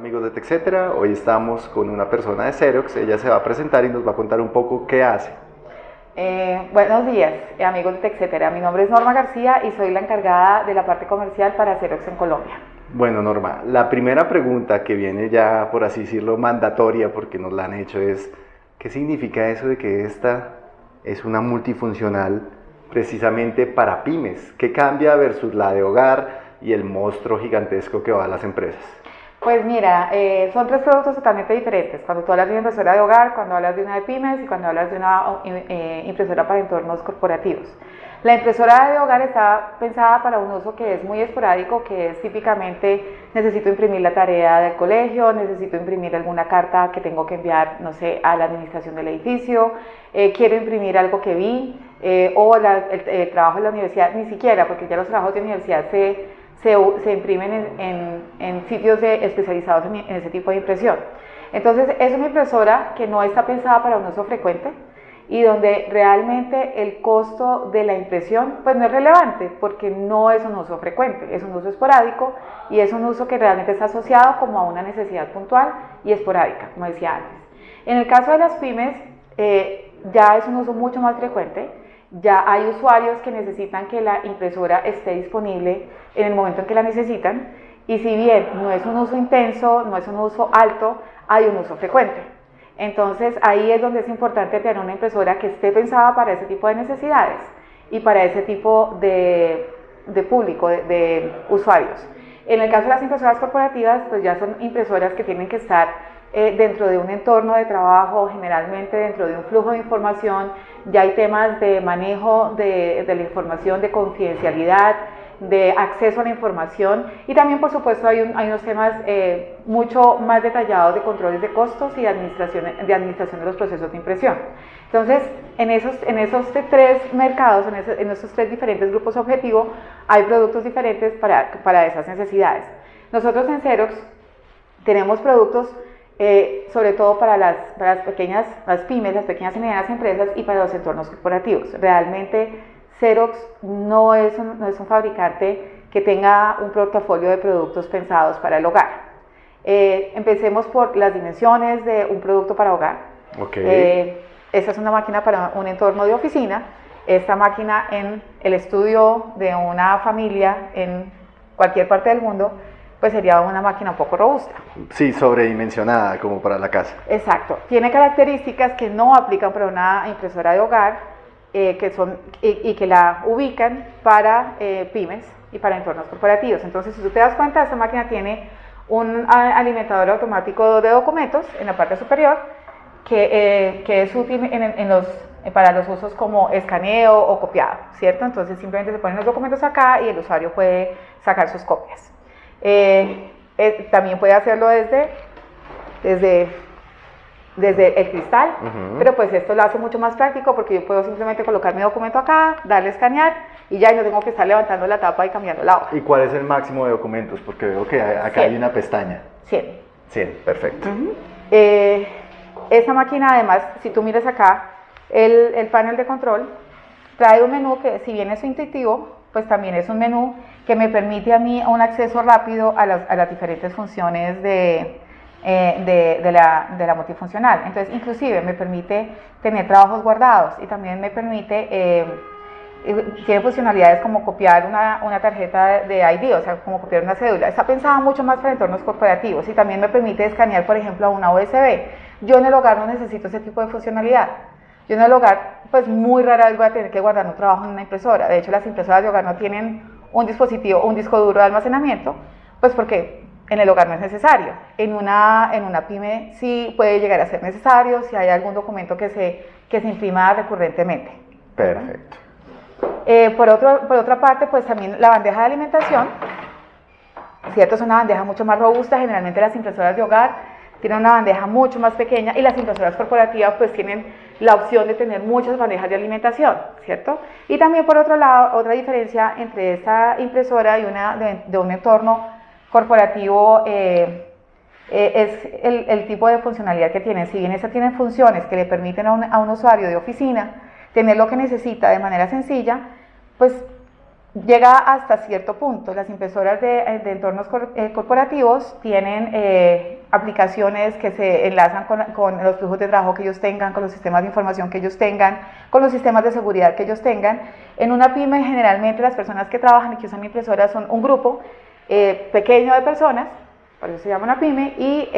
amigos de TechCetera, hoy estamos con una persona de Xerox, ella se va a presentar y nos va a contar un poco qué hace. Eh, buenos días, eh, amigos de TechCetera. Mi nombre es Norma García y soy la encargada de la parte comercial para Xerox en Colombia. Bueno, Norma, la primera pregunta que viene ya, por así decirlo, mandatoria, porque nos la han hecho, es ¿qué significa eso de que esta es una multifuncional precisamente para pymes? ¿Qué cambia versus la de hogar y el monstruo gigantesco que va a las empresas? Pues mira, eh, son tres productos totalmente diferentes. Cuando tú hablas de una impresora de hogar, cuando hablas de una de pymes y cuando hablas de una eh, impresora para entornos corporativos. La impresora de hogar está pensada para un uso que es muy esporádico, que es típicamente necesito imprimir la tarea del colegio, necesito imprimir alguna carta que tengo que enviar, no sé, a la administración del edificio, eh, quiero imprimir algo que vi, o el, trabajo de la universidad, ni siquiera, porque ya los trabajos de universidad se se, imprimen en, sitios especializados en, ese tipo de impresión. Entonces es una impresora que no está pensada para un uso frecuente y donde realmente el costo de la impresión pues no es relevante porque no es un uso frecuente, es un uso esporádico y es un uso que realmente está asociado como a una necesidad puntual y esporádica, como decía antes. En el caso de las pymes eh, ya es un uso mucho más frecuente ya hay usuarios que necesitan que la impresora esté disponible en el momento en que la necesitan y si bien no es un uso intenso, no es un uso alto, hay un uso frecuente. Entonces ahí es donde es importante tener una impresora que esté pensada para ese tipo de necesidades y para ese tipo de, público, de, usuarios. En el caso de las impresoras corporativas, pues ya son impresoras que tienen que estar eh, dentro de un entorno de trabajo, generalmente dentro de un flujo de información, ya hay temas de manejo de, la información, de confidencialidad, de acceso a la información y también por supuesto hay, unos temas eh, mucho más detallados de controles de costos y de administración, de administración de los procesos de impresión. Entonces, en esos, en esos tres mercados, en esos, en esos tres diferentes grupos objetivos, hay productos diferentes para, para esas necesidades. Nosotros en Xerox tenemos productos eh, sobre todo para las, para las pequeñas, las pymes, las pequeñas y medianas empresas y para los entornos corporativos. Realmente Xerox no es un, no es un fabricante que tenga un portafolio de productos pensados para el hogar. Eh, empecemos por las dimensiones de un producto para hogar. Okay. Eh, esta es una máquina para un entorno de oficina. Esta máquina en el estudio de una familia en cualquier parte del mundo pues sería una máquina un poco robusta. Sí, sobredimensionada como para la casa. Exacto. Tiene características que no aplican para una impresora de hogar eh, que son, y, que la ubican para eh, pymes y para entornos corporativos. Entonces, si tú te das cuenta, esta máquina tiene un alimentador automático de documentos en la parte superior que, eh, que es útil en, los, para los usos como escaneo o copiado, ¿cierto? Entonces simplemente se ponen los documentos acá y el usuario puede sacar sus copias. Eh, eh, también puede hacerlo desde, desde, desde el cristal, pero pues esto lo hace mucho más práctico porque yo puedo simplemente colocar mi documento acá, darle a escanear y ya no tengo que estar levantando la tapa y cambiando la hoja. ¿Y cuál es el máximo de documentos? Porque veo que acá hay una pestaña. 100. 100, perfecto. Eh, esta máquina además, si tú miras acá, el, el panel de control trae un menú que si bien es intuitivo, pues también es un menú que me permite a mí un acceso rápido a las, diferentes funciones eh, de, la, de, la, multifuncional. Entonces, inclusive me permite tener trabajos guardados y también me permite, eh, tiene funcionalidades como copiar una, una, tarjeta de ID, o sea, como copiar una cédula. Está pensada mucho más para entornos corporativos y también me permite escanear, por ejemplo, una USB. Yo en el hogar no necesito ese tipo de funcionalidad. Yo en el hogar, pues muy rara vez voy a tener que guardar un trabajo en una impresora. De hecho, las impresoras de hogar no tienen un dispositivo, un disco duro de almacenamiento, pues porque en el hogar no es necesario. En una, en una pyme sí puede llegar a ser necesario si hay algún documento que se, que se imprima recurrentemente. Perfecto. Eh, por, otro, por otra parte, pues también la bandeja de alimentación, ¿cierto? Es una bandeja mucho más robusta, generalmente las impresoras de hogar tienen una bandeja mucho más pequeña y las impresoras corporativas pues tienen la opción de tener muchas bandejas de alimentación, ¿cierto? Y también por otro lado, otra diferencia entre esta impresora y una de, un entorno corporativo eh, eh, es el, tipo de funcionalidad que tiene. Si bien esta tiene funciones que le permiten a un, a un usuario de oficina tener lo que necesita de manera sencilla, pues llega hasta cierto punto. Las impresoras de, eh, entornos eh, corporativos tienen eh, aplicaciones que se enlazan con, los flujos de trabajo que ellos tengan, con los sistemas de información que ellos tengan, con los sistemas de seguridad que ellos tengan. En una pyme generalmente las personas que trabajan y que usan mi impresora son un grupo pequeño de personas, por eso se llama una pyme, y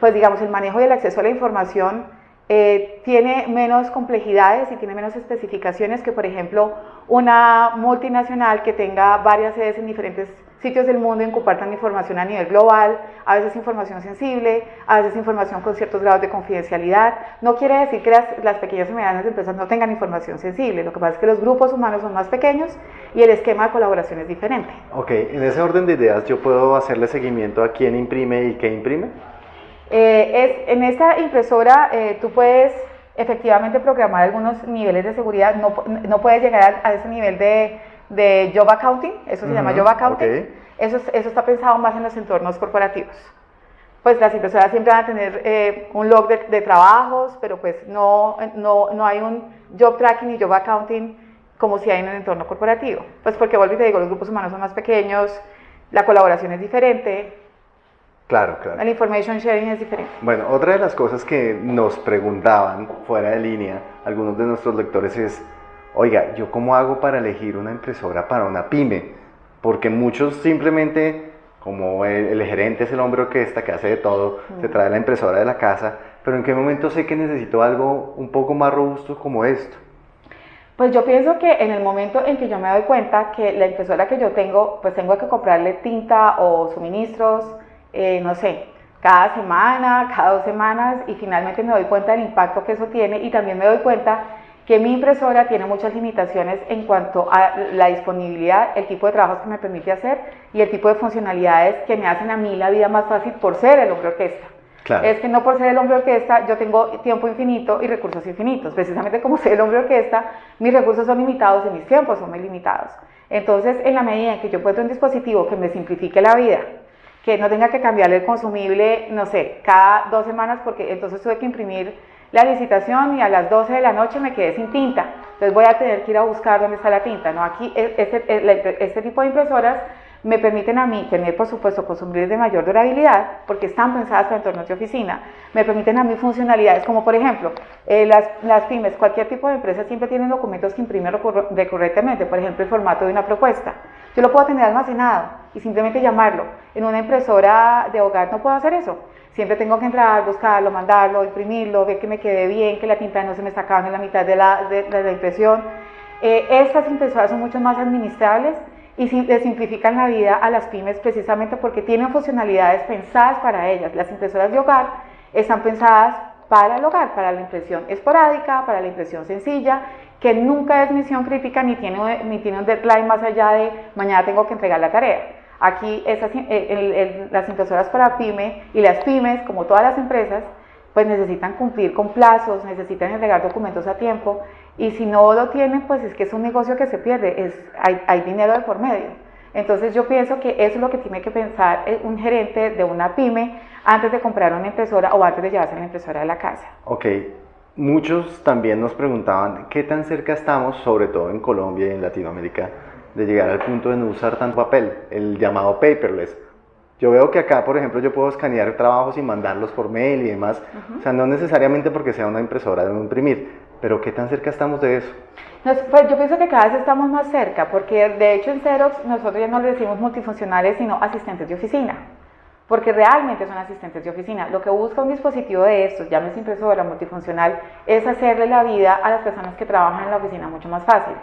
pues digamos el manejo y el acceso a la información eh, tiene menos complejidades y tiene menos especificaciones que, por ejemplo, una multinacional que tenga varias sedes en diferentes sitios del mundo y compartan información a nivel global, a veces información sensible, a veces información con ciertos grados de confidencialidad. No quiere decir que las, las, pequeñas y medianas empresas no tengan información sensible, lo que pasa es que los grupos humanos son más pequeños y el esquema de colaboración es diferente. Ok, en ese orden de ideas yo puedo hacerle seguimiento a quién imprime y qué imprime. Eh, es, en esta impresora eh, tú puedes efectivamente programar algunos niveles de seguridad, no, no puedes llegar a, ese nivel de, de, job accounting, eso se llama job accounting, eso, eso está pensado más en los entornos corporativos. Pues las impresoras siempre van a tener eh, un log de, de, trabajos, pero pues no, no, no hay un job tracking y job accounting como si hay en el entorno corporativo. Pues porque vuelvo y te digo, los grupos humanos son más pequeños, la colaboración es diferente, Claro, claro. El information sharing es diferente. Bueno, otra de las cosas que nos preguntaban fuera de línea algunos de nuestros lectores es, oiga, ¿yo cómo hago para elegir una impresora para una pyme? Porque muchos simplemente, como el, gerente es el hombre orquesta que hace de todo, se trae la impresora de la casa, pero ¿en qué momento sé que necesito algo un poco más robusto como esto? Pues yo pienso que en el momento en que yo me doy cuenta que la impresora que yo tengo, pues tengo que comprarle tinta o suministros, eh, no sé, cada semana, cada dos semanas y finalmente me doy cuenta del impacto que eso tiene y también me doy cuenta que mi impresora tiene muchas limitaciones en cuanto a la disponibilidad, el tipo de trabajos que me permite hacer y el tipo de funcionalidades que me hacen a mí la vida más fácil por ser el hombre orquesta. Es que no por ser el hombre orquesta yo tengo tiempo infinito y recursos infinitos. Precisamente como soy el hombre orquesta, mis recursos son limitados y mis tiempos son muy limitados. Entonces, en la medida en que yo encuentro un dispositivo que me simplifique la vida, que no tenga que cambiarle el consumible, no sé, cada dos semanas, porque entonces tuve que imprimir la licitación y a las 12 de la noche me quedé sin tinta. Entonces voy a tener que ir a buscar dónde está la tinta. ¿no? Aquí, e, este, e, este tipo de impresoras me permiten a mí tener, por supuesto, consumibles de mayor durabilidad, porque están pensadas para entornos de oficina, me permiten a mí funcionalidades, como por ejemplo, eh, las, las, pymes, cualquier tipo de empresa siempre tienen documentos que imprimen recurrentemente, por ejemplo, el formato de una propuesta. Yo lo puedo tener almacenado y simplemente llamarlo. En una impresora de hogar no puedo hacer eso. Siempre tengo que entrar, buscarlo, mandarlo, imprimirlo, ver que me quede bien, que la tinta no se me está acabando en la mitad de la, impresión. Eh, estas impresoras son mucho más administrables y le simplifican la vida a las pymes precisamente porque tienen funcionalidades pensadas para ellas. Las impresoras de hogar están pensadas para el hogar, para la impresión esporádica, para la impresión sencilla, que nunca es misión crítica ni tiene, ni tiene un deadline más allá de mañana tengo que entregar la tarea. Aquí esas, eh, las impresoras para pyme y las pymes, como todas las empresas, pues necesitan cumplir con plazos, necesitan entregar documentos a tiempo y si no lo tienen, pues es que es un negocio que se pierde, es, hay, hay dinero de por medio. Entonces yo pienso que eso es lo que tiene que pensar un gerente de una pyme antes de comprar una impresora o antes de llevarse la impresora de la casa. Ok, muchos también nos preguntaban qué tan cerca estamos, sobre todo en Colombia y en Latinoamérica, de llegar al punto de no usar tanto papel, el llamado paperless. Yo veo que acá, por ejemplo, yo puedo escanear trabajos y mandarlos por mail y demás. O sea, no necesariamente porque sea una impresora de imprimir, pero ¿qué tan cerca estamos de eso? pues yo pienso que cada vez estamos más cerca, porque de hecho en Xerox nosotros ya no le decimos multifuncionales, sino asistentes de oficina, porque realmente son asistentes de oficina. Lo que busca un dispositivo de estos, llámese impresora multifuncional, es hacerle la vida a las personas que trabajan en la oficina mucho más fácil.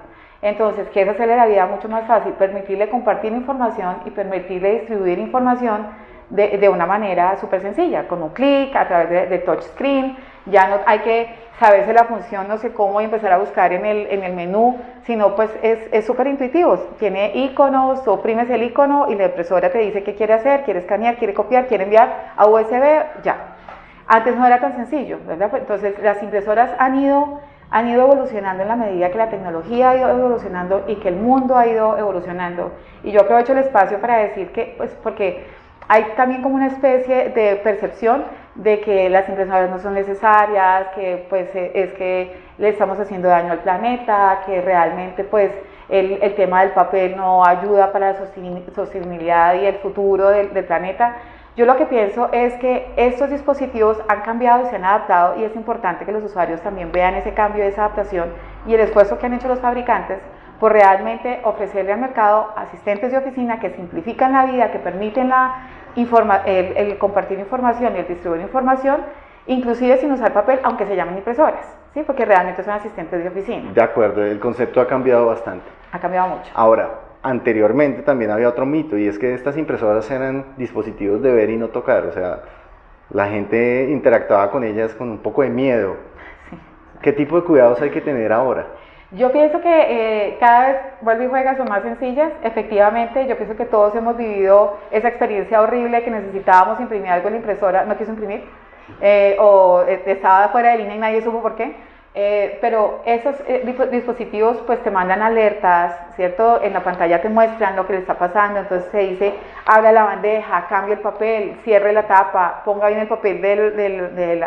Entonces, ¿qué es hacerle la vida mucho más fácil? Permitirle compartir información y permitirle distribuir información de, de una manera súper sencilla, con un clic, a través de, de touchscreen. Ya no hay que saberse la función, no sé cómo, y empezar a buscar en el, en el menú, sino pues es súper intuitivo. Tiene iconos, oprimes el icono y la impresora te dice qué quiere hacer, quiere escanear, quiere copiar, quiere enviar a USB, ya. Antes no era tan sencillo, ¿verdad? Pues, entonces las impresoras han ido, han ido evolucionando en la medida que la tecnología ha ido evolucionando y que el mundo ha ido evolucionando. Y yo aprovecho el espacio para decir que, pues porque hay también como una especie de percepción de que las impresoras no son necesarias, que pues e, es que le estamos haciendo daño al planeta, que realmente pues el, el tema del papel no ayuda para la sostenibilidad y el futuro del, del planeta. Yo lo que pienso es que estos dispositivos han cambiado y se han adaptado y es importante que los usuarios también vean ese cambio, esa adaptación y el esfuerzo que han hecho los fabricantes por realmente ofrecerle al mercado asistentes de oficina que simplifican la vida, que permiten la el, compartir información y el distribuir información, inclusive sin usar papel, aunque se llamen impresoras, ¿sí? porque realmente son asistentes de oficina. De acuerdo, el concepto ha cambiado bastante. Ha cambiado mucho. Ahora, anteriormente también había otro mito y es que estas impresoras eran dispositivos de ver y no tocar, o sea, la gente interactuaba con ellas con un poco de miedo. ¿Qué tipo de cuidados hay que tener ahora? Yo pienso que eh, cada vez vuelve y juega son más sencillas. Efectivamente, yo pienso que todos hemos vivido esa experiencia horrible que necesitábamos imprimir algo en la impresora, no quiso imprimir, eh, o eh, estaba fuera de línea y nadie supo por qué. Pero esos dispositivos pues te mandan alertas, ¿cierto? En la pantalla te muestran lo que le está pasando, entonces se dice, abra la bandeja, cambie el papel, cierre la tapa, ponga bien el papel del, del, del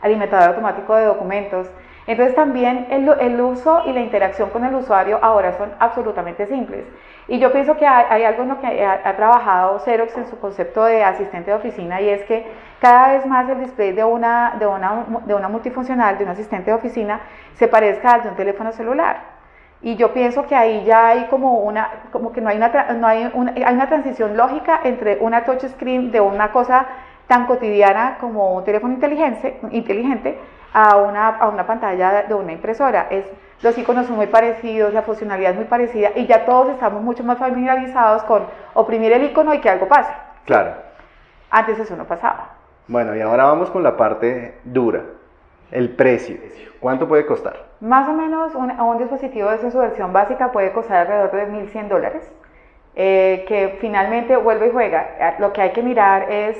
alimentador automático de documentos. Entonces también el, uso y la interacción con el usuario ahora son absolutamente simples. Y yo pienso que hay, algo en lo que ha, trabajado Xerox en su concepto de asistente de oficina y es que cada vez más el display de una, de una, de una multifuncional, de un asistente de oficina, se parezca al de un teléfono celular. Y yo pienso que ahí ya hay como una, como que no hay una, no hay una, hay una transición lógica entre una touchscreen de una cosa tan cotidiana como un teléfono inteligente, inteligente a una, a una pantalla de una impresora. Es, los iconos son muy parecidos, la funcionalidad es muy parecida y ya todos estamos mucho más familiarizados con oprimir el icono y que algo pase. Claro. Antes eso no pasaba. Bueno, y ahora vamos con la parte dura, el precio. ¿Cuánto puede costar? Más o menos un, un dispositivo de su versión básica puede costar alrededor de 1.100 dólares, eh, que finalmente vuelve y juega. Lo que hay que mirar es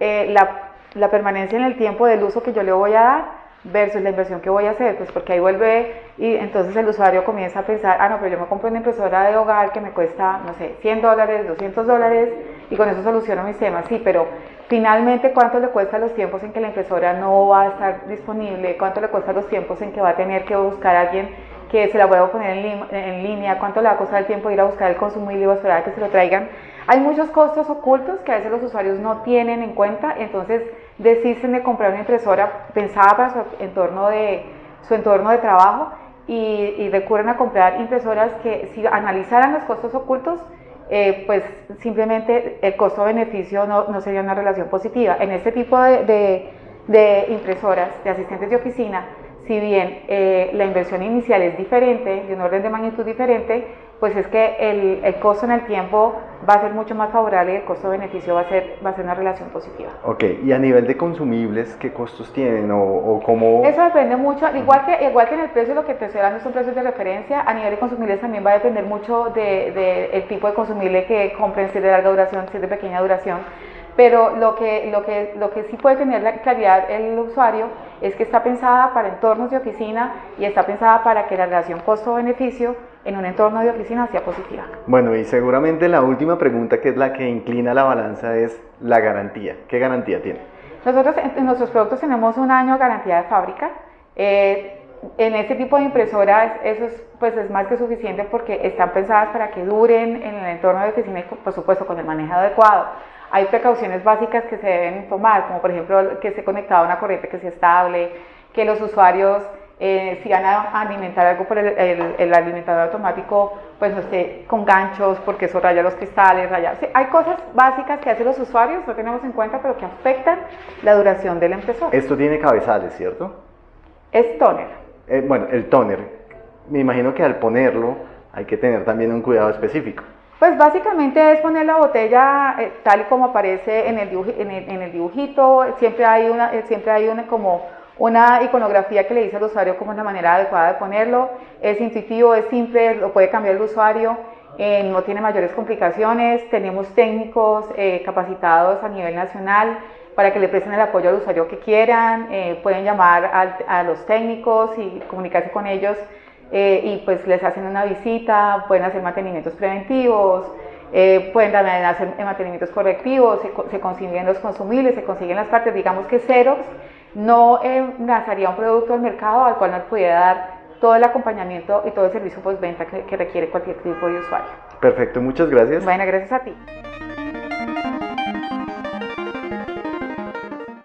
eh, la, la permanencia en el tiempo del uso que yo le voy a dar versus la inversión que voy a hacer, pues porque ahí vuelve y entonces el usuario comienza a pensar, ah, no, pero yo me compro una impresora de hogar que me cuesta, no sé, 100 dólares, 200 dólares y con eso soluciono mis temas, sí, pero finalmente cuánto le cuesta los tiempos en que la impresora no va a estar disponible, cuánto le cuesta los tiempos en que va a tener que buscar a alguien que se la pueda poner en, línea, cuánto le va a costar el tiempo de ir a buscar el consumible y esperar a que se lo traigan. Hay muchos costos ocultos que a veces los usuarios no tienen en cuenta, entonces deciden de comprar una impresora pensada para su entorno de, su entorno de trabajo y, recurren a comprar impresoras que si analizaran los costos ocultos, eh, pues simplemente el costo-beneficio no, no, sería una relación positiva. En este tipo de, de, impresoras, de asistentes de oficina, si bien eh, la inversión inicial es diferente, de un orden de magnitud diferente, pues es que el, el, costo en el tiempo va a ser mucho más favorable y el costo-beneficio va, a ser, va a ser una relación positiva. Ok, y a nivel de consumibles, ¿qué costos tienen o, o cómo...? Eso depende mucho, igual que, igual que en el precio, lo que te estoy dando son precios de referencia, a nivel de consumibles también va a depender mucho del de, el tipo de consumible que compren, si es de larga duración, si es de pequeña duración, pero lo que, lo que, lo que sí puede tener la claridad el usuario es que está pensada para entornos de oficina y está pensada para que la relación costo-beneficio en un entorno de oficina sea positiva. Bueno, y seguramente la última pregunta que es la que inclina la balanza es la garantía. ¿Qué garantía tiene? Nosotros en nuestros productos tenemos un año de garantía de fábrica. Eh, en este tipo de impresoras eso es, pues es más que suficiente porque están pensadas para que duren en el entorno de oficina y por supuesto con el manejo adecuado. Hay precauciones básicas que se deben tomar, como por ejemplo que esté conectado a una corriente que sea estable, que los usuarios eh, si van a alimentar algo por el, alimentador automático, pues no esté con ganchos porque eso raya los cristales, raya. hay cosas básicas que hacen los usuarios, no tenemos en cuenta, pero que afectan la duración del impresor. Esto tiene cabezales, ¿cierto? Es toner. Eh, bueno, el toner. Me imagino que al ponerlo hay que tener también un cuidado específico. Pues básicamente es poner la botella eh, tal y como aparece en el, en el, dibujito, siempre hay una, siempre hay una como una iconografía que le dice al usuario cómo es la manera adecuada de ponerlo. Es intuitivo, es simple, lo puede cambiar el usuario, eh, no tiene mayores complicaciones. Tenemos técnicos eh, capacitados a nivel nacional para que le presten el apoyo al usuario que quieran. Eh, pueden llamar a, los técnicos y comunicarse con ellos y pues les hacen una visita, pueden hacer mantenimientos preventivos. eh, pueden también hacer mantenimientos correctivos, se, consiguen los consumibles, se consiguen las partes, digamos que Xerox no eh, lanzaría un producto al mercado al cual nos pudiera dar todo el acompañamiento y todo el servicio postventa que, que requiere cualquier tipo de usuario. Perfecto, muchas gracias. Bueno, gracias a ti.